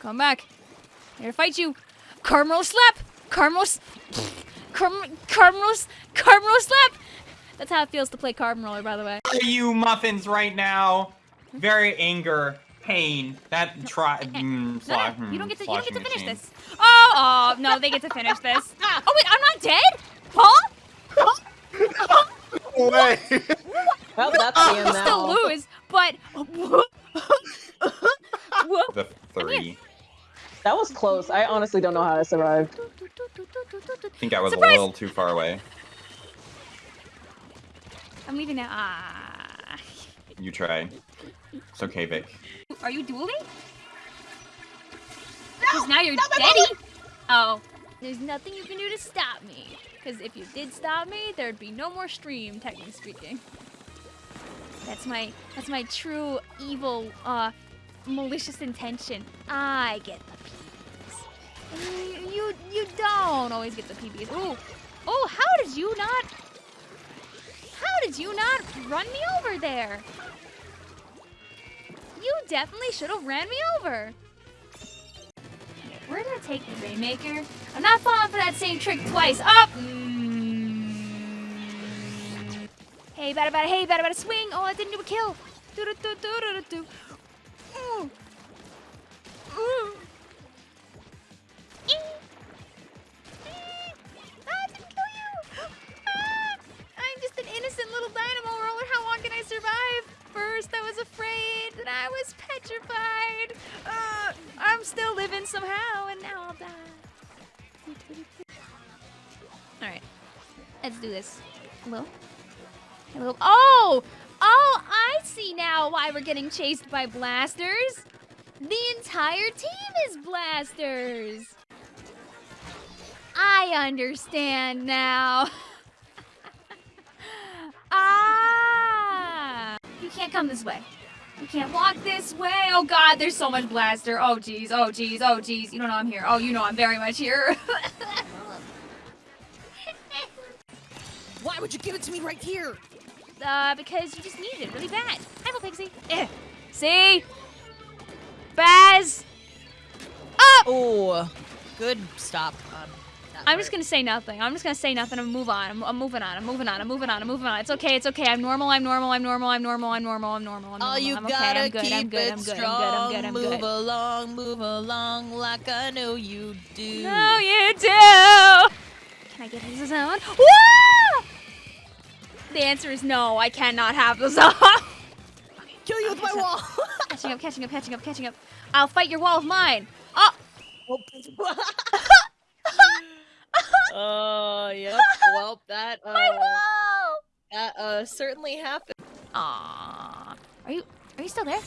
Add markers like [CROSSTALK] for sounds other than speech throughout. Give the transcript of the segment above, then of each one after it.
Come back. I'm Here to fight you. Carmel slap. Carmel. Carm. Carmel. s- Carmel slap. That's how it feels to play carbon roller, by the way. Are you muffins right now? Very anger, pain. That try. Mm, No, sla- no, you don't get to. You mm, don't get to finish machine. this. Oh, oh no, they get to finish this. [LAUGHS] Oh wait, I'm not dead. Paul. Way. Well, that's the end I still now. lose, but. [LAUGHS] The three. That was close. I honestly don't know how I survived. I think I was Surprise! a little too far away. I'm leaving now. Ah. You try. It's okay, Vic. Are you dueling? Because now you're deady. Oh. There's nothing you can do to stop me. Because if you did stop me, there'd be no more stream, technically speaking. That's my that's my true evil, uh, malicious intention. I get the PBs. You, you don't always get the PBs. Ooh. Oh, how did you not? How did you not run me over there? You definitely should have ran me over. Where did I take the Rainmaker? I'm not falling for that same trick twice. Up. Mm. Hey, bada bada, hey, bada bada, swing. Oh, I didn't do a kill. Do do do do do do. Ooh. Innocent little dynamo roller. How long can I survive? First, I was afraid, then I was petrified. Uh, I'm still living somehow, and now I'll die. All right, let's do this. Hello? Hello? Oh! Oh, I see now why we're getting chased by blasters. The entire team is blasters. I understand now. [LAUGHS] ah! You can't come this way. You can't walk this way. Oh god, there's so much blaster. Oh jeez, oh jeez, oh jeez. You don't know I'm here. Oh, you know I'm very much here. [LAUGHS] Why would you give it to me right here? uh, because you just needed it really bad. Hi, little pixie. Eh. See? Baz! Up! Oh, good stop. Um, I'm just gonna say nothing. I'm just gonna say nothing and move on. I'm, I'm moving on. I'm moving on. I'm moving on. I'm moving on. It's okay. It's okay. I'm normal. I'm normal. I'm normal. I'm normal. I'm normal. I'm normal. I'm normal. Oh, you I'm gotta okay. I'm good. keep I'm good. it I'm good. strong. I'm good. I'm good. I'm move good. along, move along like I know you do. No, you do. Can I get his zone? Woo! The answer is no. I cannot have the zone. [LAUGHS] okay. Kill you with my wall. catching up. Catching up. Catching up. Catching up. I'll fight your wall of mine. Oh. [LAUGHS] Oh, yep. [LAUGHS] Well, that uh, My wall. that uh certainly happened. Aww. Are you are you still there?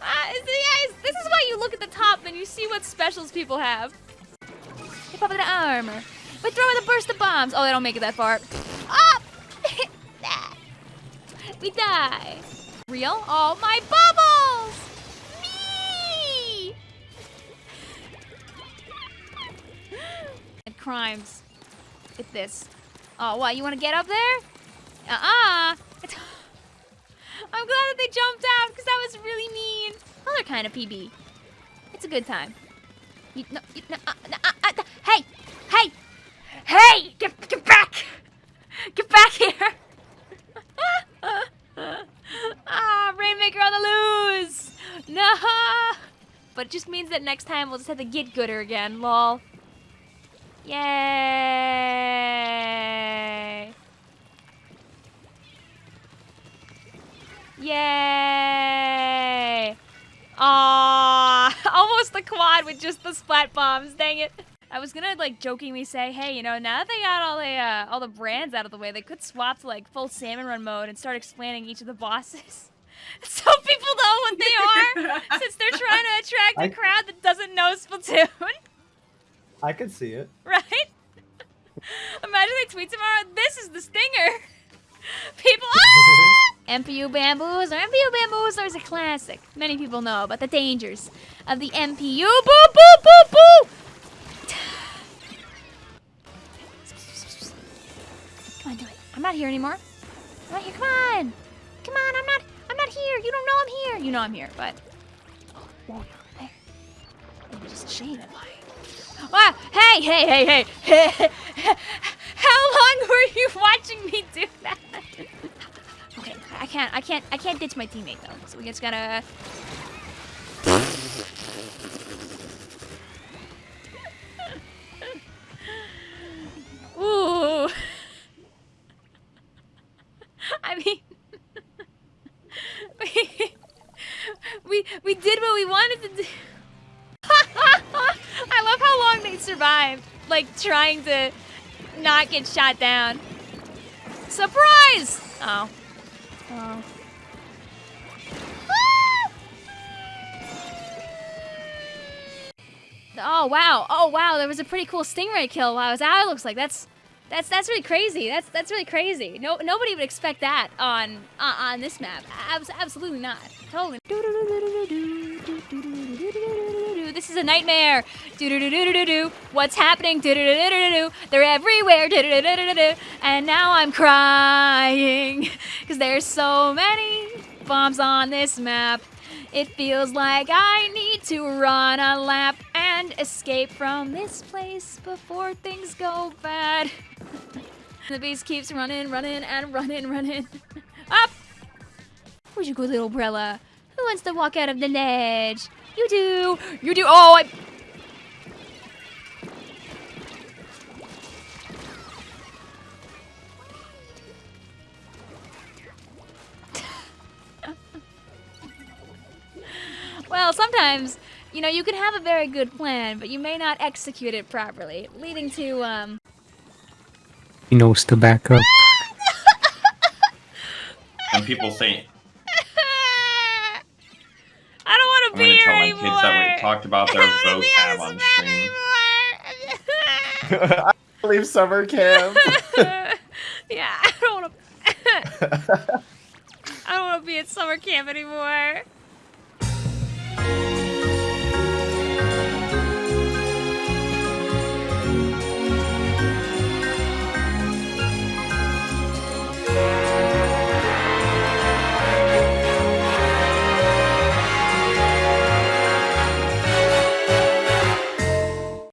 Ah, [LAUGHS] is- guys, this is why you look at the top and you see what specials people have. Hip up the armor. But throw with a burst of bombs. Oh, they don't make it that far. Up! [LAUGHS] we die. Real? Oh, my bubbles! Crimes with this. Oh, what? You want to get up there? Uh-uh. [GASPS] I'm glad that they jumped out because that was really mean. Other kind of PB. It's a good time. You, no, you, no, uh, uh, uh, uh, hey, hey, hey! Get, get back! Get back here! [LAUGHS] ah, Rainmaker on the loose! No! But it just means that next time we'll just have to get gooder again, lol. Yay! Yay! Aww! [LAUGHS] Almost the quad with just the splat bombs, dang it. I was gonna like jokingly say, hey, you know, now that they got all the uh, all the brands out of the way, they could swap to like full salmon run mode and start explaining each of the bosses. [LAUGHS] so people know what they are, [LAUGHS] since they're trying to attract a I- crowd that doesn't know Splatoon. I could see it. [LAUGHS] right? [LAUGHS] Imagine they tweet tomorrow, this is the stinger. [LAUGHS] People, ah! MPU Bamboozler. MPU Bamboozler is a classic. Many people know about the dangers of the MPU. Boo, boo, boo, boo! [SIGHS] Come on, do it. I'm not here anymore. I'm not here. Come on. Come on, I'm not I'm not here. You don't know I'm here. You know I'm here, but. Oh, whoa, you're there. Let me just shade it. Ah, hey, hey, hey, hey, hey. [LAUGHS] How long were you watching me do that? Okay, I can't, I can't, I can't ditch my teammate though. So we just gotta. Ooh. [LAUGHS] I mean, [LAUGHS] we, we we did what we wanted to do. Survived, like trying to not get shot down. Surprise! Oh. Oh. Ah! Oh wow! Oh wow! There was a pretty cool stingray kill while I was out. It looks like that's that's that's really crazy. That's that's really crazy. No nobody would expect that on uh, on this map. Abs absolutely not. Totally. This is a nightmare. Do-do-do-do-do-do. What's happening? Do-do-do-do-do-do. They're everywhere. Do-do-do-do-do-do. And now I'm crying because there's so many bombs on this map. It feels like I need to run a lap and escape from this place before things go bad. [LAUGHS] the beast keeps running, running, and running, running. [LAUGHS] Up! Where'd you go, little umbrella? Who wants to walk out of the ledge? You do! You do! Oh, I... [LAUGHS] Well, sometimes, you know, you can have a very good plan, but you may not execute it properly, leading to, um... He knows to back up. When people say, to be here anymore. I'm gonna tell my kids that we talked about their [LAUGHS] vocab on stream. [LAUGHS] I believe summer camp. [LAUGHS] yeah, I don't want to. I don't want to be at summer camp anymore.